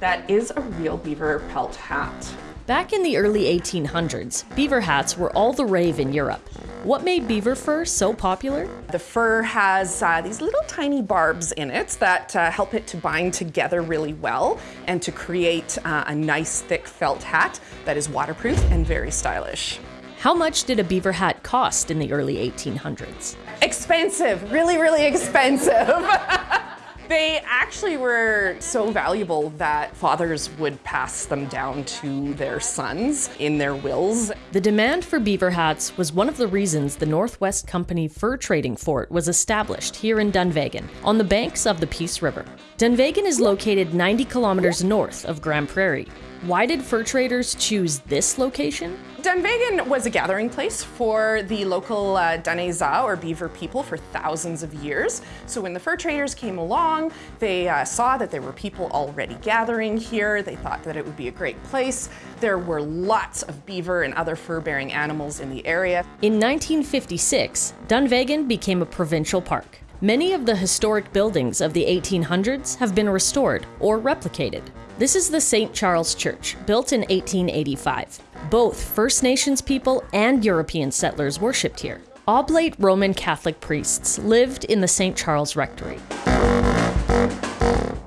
That is a real beaver pelt hat. Back in the early 1800s, beaver hats were all the rave in Europe. What made beaver fur so popular? The fur has uh, these little tiny barbs in it that uh, help it to bind together really well and to create uh, a nice thick felt hat that is waterproof and very stylish. How much did a beaver hat cost in the early 1800s? Expensive, really, really expensive. They actually were so valuable that fathers would pass them down to their sons in their wills. The demand for beaver hats was one of the reasons the Northwest Company Fur Trading Fort was established here in Dunvegan, on the banks of the Peace River. Dunvegan is located 90 kilometers north of Grande Prairie. Why did fur traders choose this location? Dunvegan was a gathering place for the local uh, or beaver people for thousands of years. So when the fur traders came along, they uh, saw that there were people already gathering here. They thought that it would be a great place. There were lots of beaver and other fur-bearing animals in the area. In 1956, Dunvegan became a provincial park. Many of the historic buildings of the 1800s have been restored or replicated. This is the St. Charles Church, built in 1885. Both First Nations people and European settlers worshipped here. Oblate Roman Catholic priests lived in the St. Charles Rectory.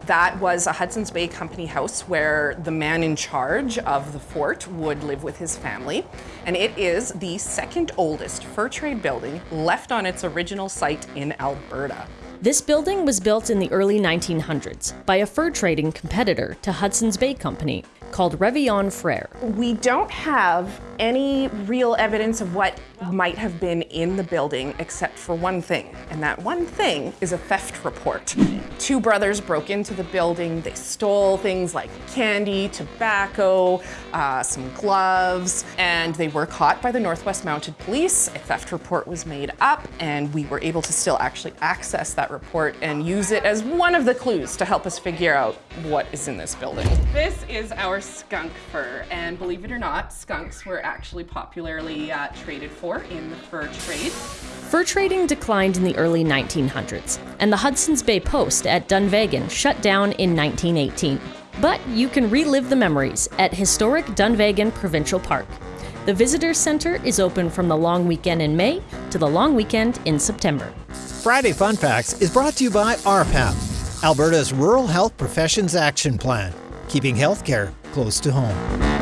That was a Hudson's Bay Company house where the man in charge of the fort would live with his family. And it is the second oldest fur trade building left on its original site in Alberta. This building was built in the early 1900s by a fur trading competitor to Hudson's Bay Company called Revillon Frere. We don't have any real evidence of what might have been in the building except for one thing, and that one thing is a theft report. Two brothers broke into the building. They stole things like candy, tobacco, uh, some gloves, and they were caught by the Northwest Mounted Police. A theft report was made up, and we were able to still actually access that report and use it as one of the clues to help us figure out what is in this building. This is our skunk fur, and believe it or not, skunks were actually popularly uh, traded for in the fur trade. Fur trading declined in the early 1900s, and the Hudson's Bay Post at Dunvegan shut down in 1918. But you can relive the memories at historic Dunvegan Provincial Park. The Visitor Center is open from the long weekend in May to the long weekend in September. Friday Fun Facts is brought to you by RPAP, Alberta's Rural Health Professions Action Plan, keeping healthcare close to home.